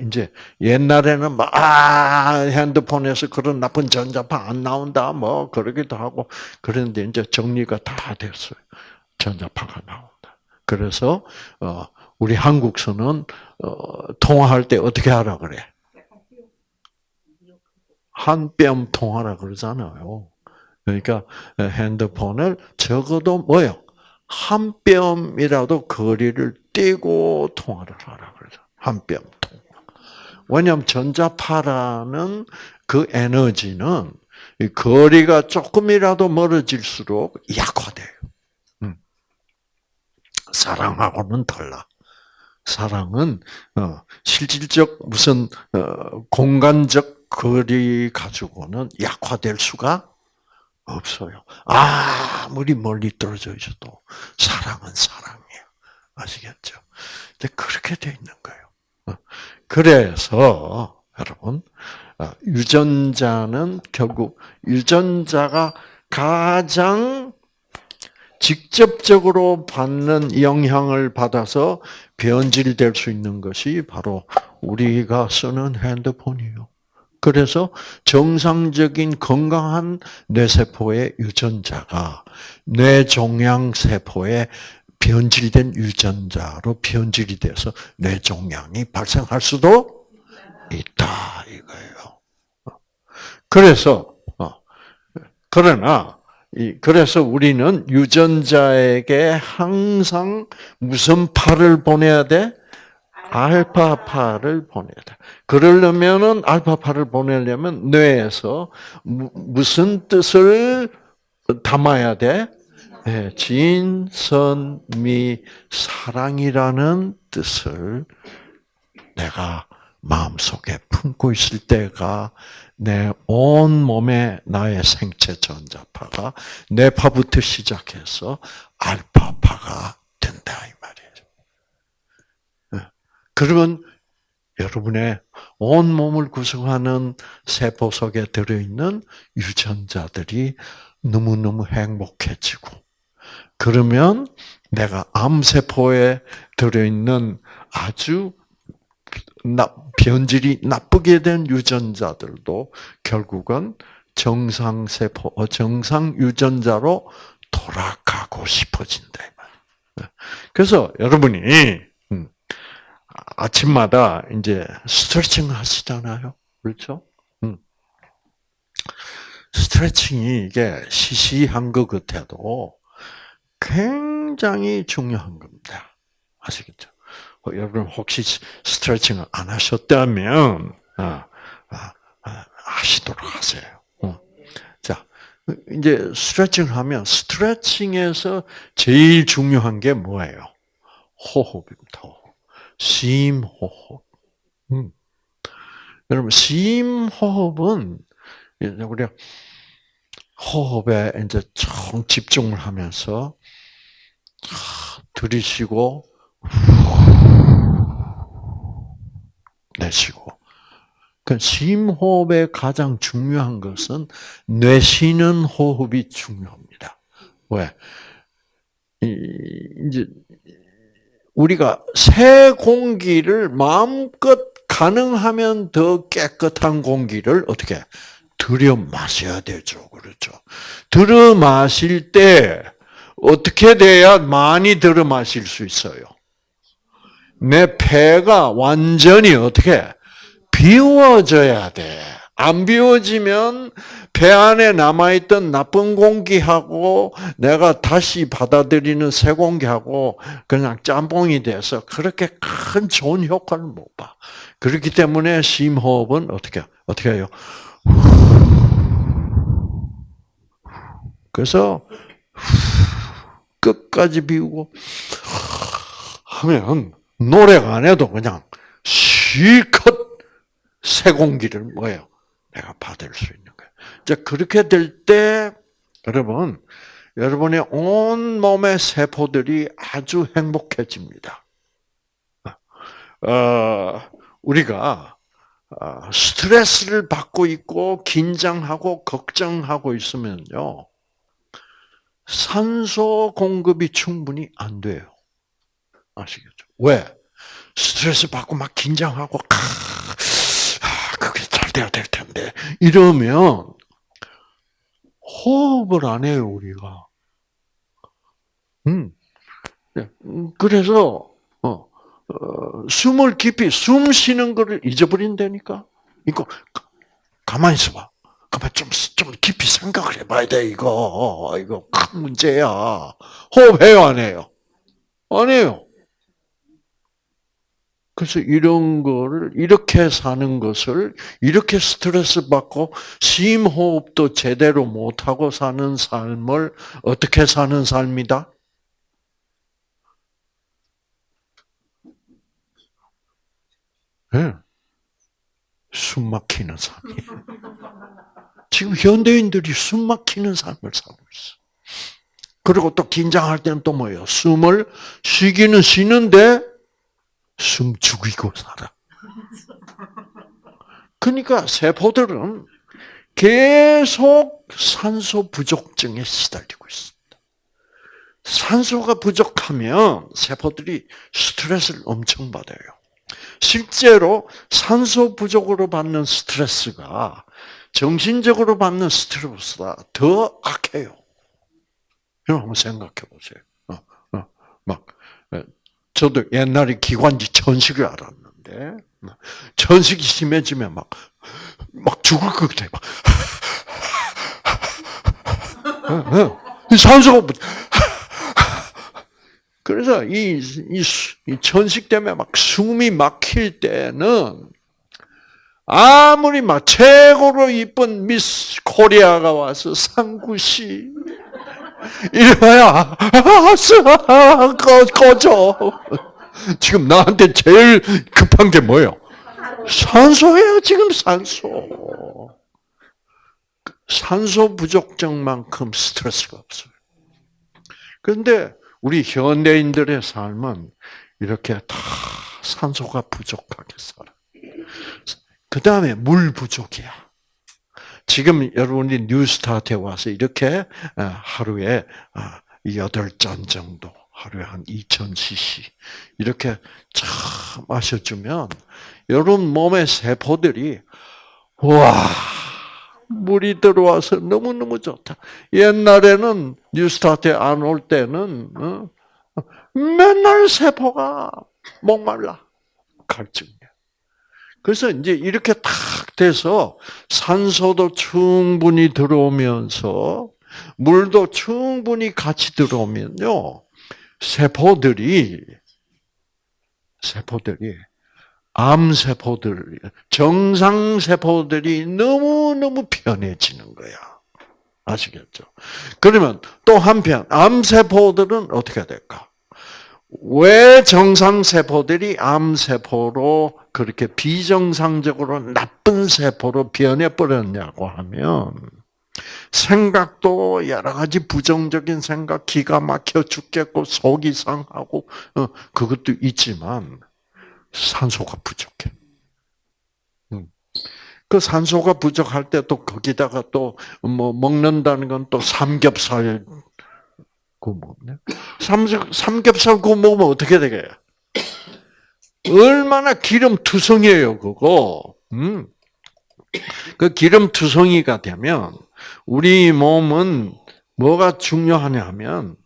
이제 옛날에는 막 아, 핸드폰에서 그런 나쁜 전자파 안 나온다 뭐 그러기도 하고 그런데 이제 정리가 다 됐어요. 전자파가 나온다. 그래서 어 우리 한국서는 어 통화할 때 어떻게 하라 그래? 한 뼘 통화라 그러잖아요. 그러니까 핸드폰을 적어도 뭐요? 한 뼘이라도 거리를 떼고 통화를 하라 그러죠. 한 뼘 통화. 왜냐하면 전자파라는 그 에너지는 거리가 조금이라도 멀어질수록 약화돼요. 음. 사랑하고는 달라. 사랑은 어, 실질적 무슨 어, 공간적 거리 가지고는 약화될 수가 없어요. 아무리 멀리 떨어져 있어도 사랑은 사랑이에요. 아시겠죠? 근데 그렇게 돼 있는 거예요. 어. 그래서 여러분 유전자는 결국 유전자가 가장 직접적으로 받는 영향을 받아서 변질될 수 있는 것이 바로 우리가 쓰는 핸드폰이요. 그래서 정상적인 건강한 뇌세포의 유전자가 뇌종양 세포에 변질된 유전자로 변질이 돼서 뇌종양이 발생할 수도 있다 이거예요. 그래서 어, 그러나 그래서 우리는 유전자에게 항상 무슨 파를 보내야 돼? 알파파를 보내야 돼. 그러려면은 알파파를 보내려면 뇌에서 무슨 뜻을 담아야 돼? 네, 진선미 사랑이라는 뜻을 내가 마음속에 품고 있을 때가 내 온 몸에 나의 생체 전자파가 뇌파부터 시작해서 알파파가 된다. 그러면 여러분의 온 몸을 구성하는 세포 속에 들어있는 유전자들이 너무너무 행복해지고, 그러면 내가 암세포에 들어있는 아주 변질이 나쁘게 된 유전자들도 결국은 정상세포, 어, 정상 유전자로 돌아가고 싶어진다. 네. 그래서 여러분이 음, 아침마다 이제 스트레칭 하시잖아요. 그렇죠? 음. 스트레칭이 이게 시시한 것 같아도 굉장히 중요한 겁니다. 아시겠죠? 어, 여러분 혹시 스트레칭을 안 하셨다면 아, 아, 아, 하시도록 하세요. 어. 자, 이제 스트레칭을 하면 스트레칭에서 제일 중요한 게 뭐예요? 호흡입니다. 심호흡. 음. 여러분 심호흡은 우리가 호흡에 이제 총 집중을 하면서 들이쉬고 내쉬고. 그 심호흡의 가장 중요한 것은 내쉬는 호흡이 중요합니다. 왜? 이제 우리가 새 공기를 마음껏 가능하면 더 깨끗한 공기를 어떻게 들여 마셔야 되죠. 그렇죠. 들여 마실 때 어떻게 돼야 많이 들여 마실 수 있어요? 내 폐가 완전히 어떻게 비워져야 돼. 안 비워지면 배 안에 남아있던 나쁜 공기하고 내가 다시 받아들이는 새 공기하고 그냥 짬뽕이 돼서 그렇게 큰 좋은 효과를 못 봐. 그렇기 때문에 심호흡은 어떻게, 어떻게 해요? 그래서 끝까지 비우고 하면 노래가 안 해도 그냥 실컷 새 공기를 뭐예요? 내가 받을 수 있는 거예요. 자, 그렇게 될 때, 여러분, 여러분의 온 몸의 세포들이 아주 행복해집니다. 어, 우리가 어, 스트레스를 받고 있고 긴장하고 걱정하고 있으면요. 산소 공급이 충분히 안 돼요. 아시겠죠? 왜? 스트레스 받고 막 긴장하고 아, 그게 잘 돼야 될 텐데 이러면 호흡을 안 해요 우리가. 음. 네. 그래서 어, 어, 숨을 깊이 숨 쉬는 거를 잊어버린다니까. 이거 가만히 있어봐. 가만 좀, 좀 깊이 생각을 해봐야 돼, 이거. 이거 큰 문제야. 호흡해요, 안 해요? 안 해요. 그래서 이런 거를, 이렇게 사는 것을, 이렇게 스트레스 받고, 심호흡도 제대로 못 하고 사는 삶을 어떻게 사는 삶이다? 네. 숨 막히는 삶이에요. 지금 현대인들이 숨 막히는 삶을 살고 있어. 그리고 또 긴장할 때는 또 뭐예요? 숨을 쉬기는 쉬는데 숨 죽이고 살아. 그러니까 세포들은 계속 산소 부족증에 시달리고 있습니다. 산소가 부족하면 세포들이 스트레스를 엄청 받아요. 실제로 산소 부족으로 받는 스트레스가 정신적으로 받는 스트레스보다 더 악해요. 여러분 생각해 보세요. 어, 어, 막 저도 옛날에 기관지 천식을 알았는데 천식이 심해지면 막 막 죽을 것 같아. 막. 산소가 그래서 이, 이, 이 천식 때문에 막 숨이 막힐 때는 아무리 막 최고로 이쁜 미스 코리아가 와서 상구 씨 이래봐야 아, 꺼, 꺼져. 지금 나한테 제일 급한 게 뭐예요? 산소예요, 지금 산소. 산소 부족증만큼 스트레스가 없어요. 그런데 우리 현대인들의 삶은 이렇게 다 산소가 부족하게 살아. 그 다음에 물 부족이야. 지금 여러분이 뉴스타트에 와서 이렇게 어, 하루에 8잔 어, 정도, 하루에 한 2000cc 이렇게 참 마셔주면 여러분 몸의 세포들이 와 물이 들어와서 너무너무 좋다. 옛날에는 뉴스타트에 안 올 때는 어, 맨날 세포가 목말라. 갈증. 그래서 이제 이렇게 탁 돼서 산소도 충분히 들어오면서 물도 충분히 같이 들어오면요. 세포들이 세포들이 암 세포들 정상 세포들이 너무 너무 편해지는 거야. 아시겠죠? 그러면 또 한편 암 세포들은 어떻게 될까? 왜 정상세포들이 암세포로 그렇게 비정상적으로 나쁜 세포로 변해버렸냐고 하면, 생각도 여러 가지 부정적인 생각, 기가 막혀 죽겠고, 속이 상하고, 어, 그것도 있지만, 산소가 부족해. 음. 그 산소가 부족할 때 또 거기다가 또 뭐 먹는다는 건 또 삼겹살 구워 먹으면 삼겹살 구워 먹으면 어떻게 되게? 얼마나 기름 투성이에요, 그거. 음. 그 기름 투성이가 되면 우리 몸은 뭐가 중요하냐 하면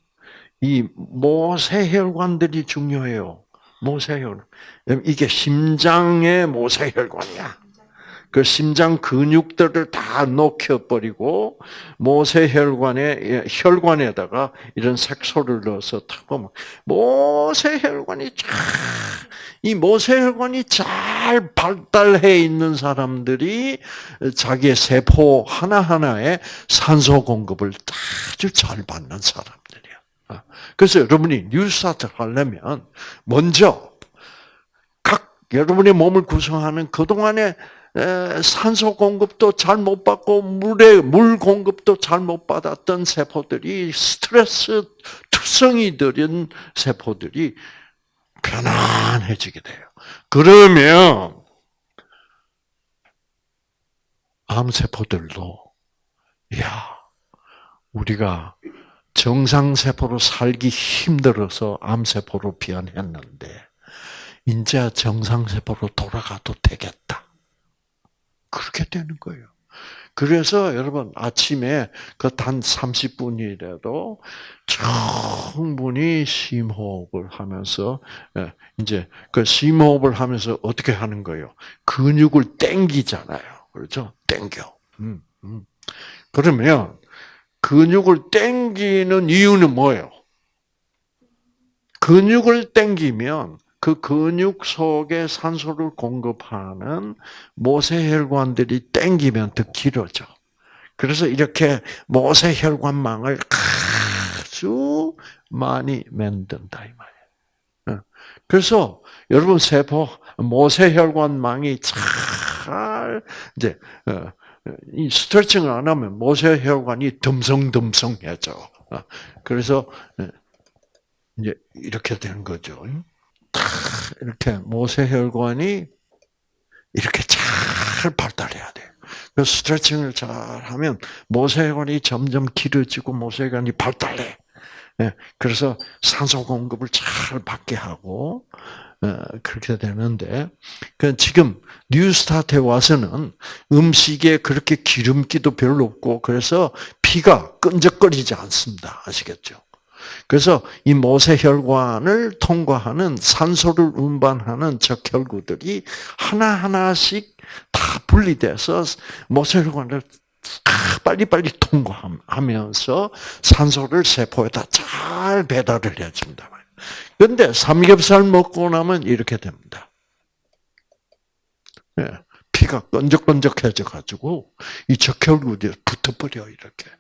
이 모세혈관들이 중요해요. 모세혈. 이게 심장의 모세혈관이야. 그 심장 근육들을 다 녹여버리고 모세혈관에 혈관에다가 이런 색소를 넣어서 탁 보면 모세혈관이 쫙이 모세혈관이 잘 발달해 있는 사람들이 자기의 세포 하나 하나에 산소 공급을 아주 잘 받는 사람들이야. 그래서 여러분이 뉴스타트 하려면 먼저 각 여러분의 몸을 구성하는 그 동안에 산소 공급도 잘 못 받고 물에 물 공급도 잘 못 받았던 세포들이 스트레스 투성이 들인 세포들이 편안해지게 돼요. 그러면 암 세포들도 야 우리가 정상 세포로 살기 힘들어서 암 세포로 변했는데 이제 정상 세포로 돌아가도 되겠다. 그렇게 되는 거예요. 그래서 여러분 아침에 그 단 30분이라도 충분히 심호흡을 하면서 예, 이제 그 심호흡을 하면서 어떻게 하는 거예요? 근육을 땡기잖아요. 그렇죠? 땡겨. 음, 음. 그러면 근육을 땡기는 이유는 뭐예요? 근육을 땡기면 그 근육 속에 산소를 공급하는 모세혈관들이 땡기면 더 길어져. 그래서 이렇게 모세혈관망을 아주 많이 만든다 이 말이에요. 어. 그래서 여러분 세포 모세혈관망이 잘 이제 어, 이 스트레칭을 안 하면 모세혈관이 듬성듬성해져. 어. 그래서 이제 이렇게 되는 거죠. 이렇게 모세혈관이 이렇게 잘 발달해야 돼요. 그 스트레칭을 잘 하면 모세혈관이 점점 길어지고 모세혈관이 발달해. 예, 그래서 산소 공급을 잘 받게 하고 어, 그렇게 되는데 그 지금 뉴스타트에 와서는 음식에 그렇게 기름기도 별로 없고 그래서 피가 끈적거리지 않습니다. 아시겠죠? 그래서 이 모세혈관을 통과하는 산소를 운반하는 적혈구들이 하나하나씩 다 분리돼서 모세혈관을 빨리빨리 통과하면서 산소를 세포에다 잘 배달을 해줍니다. 그런데 삼겹살 먹고 나면 이렇게 됩니다. 예, 피가 끈적끈적해져 가지고 이 적혈구들이 붙어버려 이렇게.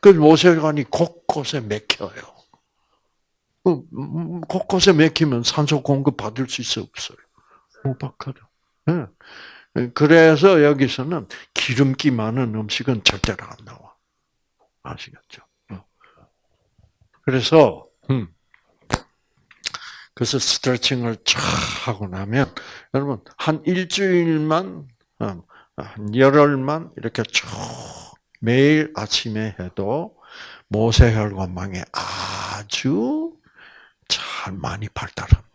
그 모세혈관이 곳곳에 맥혀요. 그, 곳곳에 맥히면 산소 공급 받을 수 있어 없어요? 못 받거든. 네. 그래서 여기서는 기름기 많은 음식은 절대로 안 나와. 아시겠죠? 어. 그래서 음. 그래서 스트레칭을 쫙 하고 나면 여러분 한 일주일만 어, 한 열흘만 이렇게 쭉 매일 아침에 해도 모세혈관망에 아주 잘 많이 발달합니다.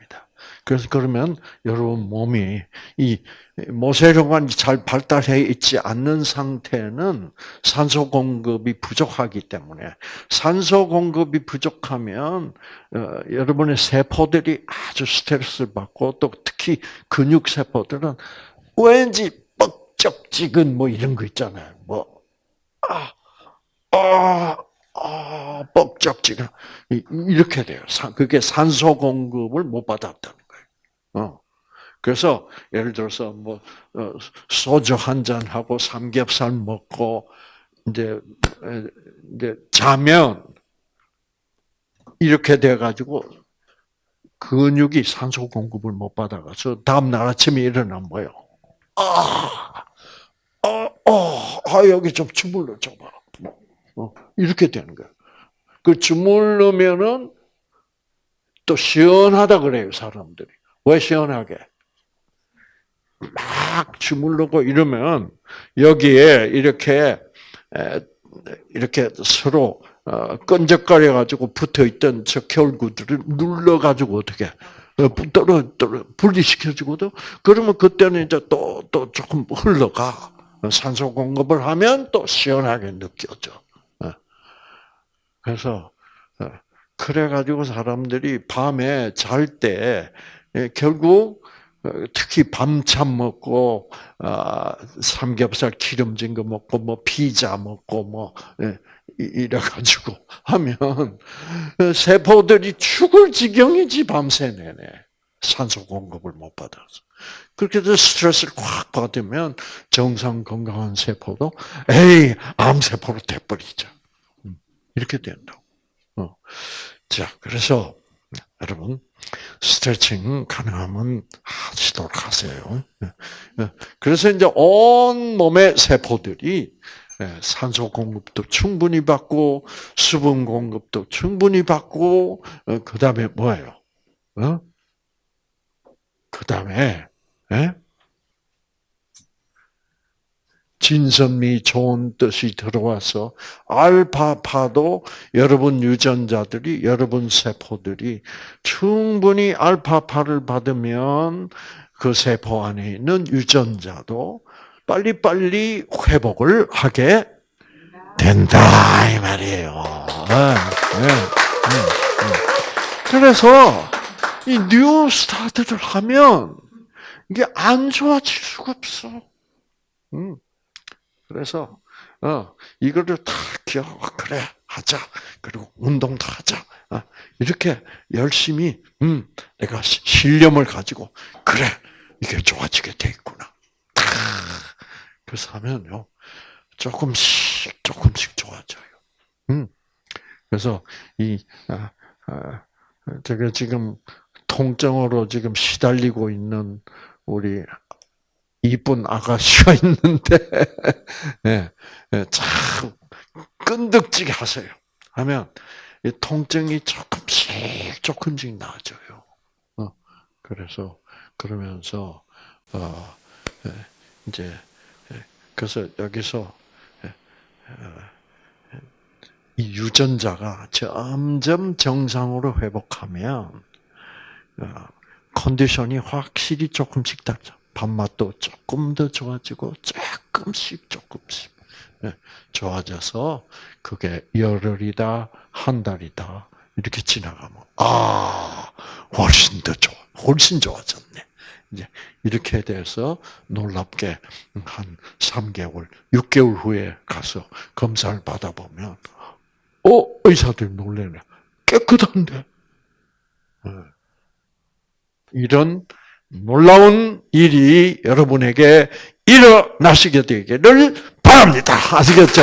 그래서 그러면 여러분 몸이 이 모세혈관이 잘 발달해 있지 않는 상태는 산소 공급이 부족하기 때문에 산소 공급이 부족하면 어, 여러분의 세포들이 아주 스트레스를 받고 또 특히 근육 세포들은 왠지 뻑적지근 뭐 이런 거 있잖아요. 뭐 아, 아, 아, 뻑적지근 이렇게 돼요. 그게 산소 공급을 못 받았다는 거예요. 어. 그래서 예를 들어서 뭐 어, 소주 한 잔 하고 삼겹살 먹고 이제 이제 자면 이렇게 돼 가지고 근육이 산소 공급을 못 받아가서 다음 날 아침에 일어나면 뭐요? 아, 아, 아, 아 여기 좀 주물러 줘봐. 어, 이렇게 되는 거예요. 그 주물르면은 또 시원하다 그래요, 사람들이. 왜 시원하게? 막 주물르고 이러면 여기에 이렇게 이렇게 서로 어, 끈적거려 가지고 붙어 있던 저 결구들을 눌러 가지고 어떻게 어, 떨어 떨어 분리시켜주거든. 그러면 그때는 이제 또 또 조금 흘러가 산소 공급을 하면 또 시원하게 느껴져. 어. 그래서 어, 그래 가지고 사람들이 밤에 잘 때 결국 특히 밤참 먹고 아, 삼겹살 기름진 거 먹고 뭐 피자 먹고 뭐 이래 가지고 하면 세포들이 죽을 지경이지 밤새 내내 산소 공급을 못 받아서 그렇게 해서 스트레스를 확 받으면 정상 건강한 세포도 에이 암 세포로 돼버리죠. 음, 이렇게 된다고. 어. 자 그래서 여러분 스트레칭 가능하면 하시도록 하세요. 그래서 이제 온 몸의 세포들이 예, 산소 공급도 충분히 받고 수분 공급도 충분히 받고 어, 그 다음에 뭐예요? 어? 그 다음에 예? 진선미 좋은 뜻이 들어와서 알파파도 여러분 유전자들이 여러분 세포들이 충분히 알파파를 받으면 그 세포 안에 있는 유전자도 빨리빨리 회복을 하게 된다 이 말이에요. 네, 네, 네, 그래서 이 new start를 하면 이게 안 좋아질 수가 없어. 음. 그래서 어 이거를 다 기억 그래 하자 그리고 운동도 하자 어, 이렇게 열심히 음 내가 신념을 가지고 그래 이게 좋아지게 돼 있구나. 그래서 하면요 조금씩 조금씩 좋아져요. 음 그래서 이 아, 아, 제가 지금 통증으로 지금 시달리고 있는 우리 이쁜 아가씨가 있는데, 예, 예, 참, 끈덕지게 하세요. 하면, 통증이 조금씩, 조금씩 나아져요. 어, 그래서, 그러면서, 어, 예, 이제, 그래서 여기서, 어, 이 유전자가 점점 정상으로 회복하면, 어, 컨디션이 확실히 조금씩 달죠. 밥맛도 조금 더 좋아지고 조금씩 조금씩 예, 좋아져서 그게 열흘이다 한 달이다 이렇게 지나가면 아 훨씬 더 좋아 훨씬 좋아졌네. 이제 이렇게 돼서 놀랍게 한 3개월 6개월 후에 가서 검사를 받아보면 어 의사들 놀래네. 깨끗한데. 예. 이런 놀라운 일이 여러분에게 일어나시게 되기를 바랍니다. 아시겠죠?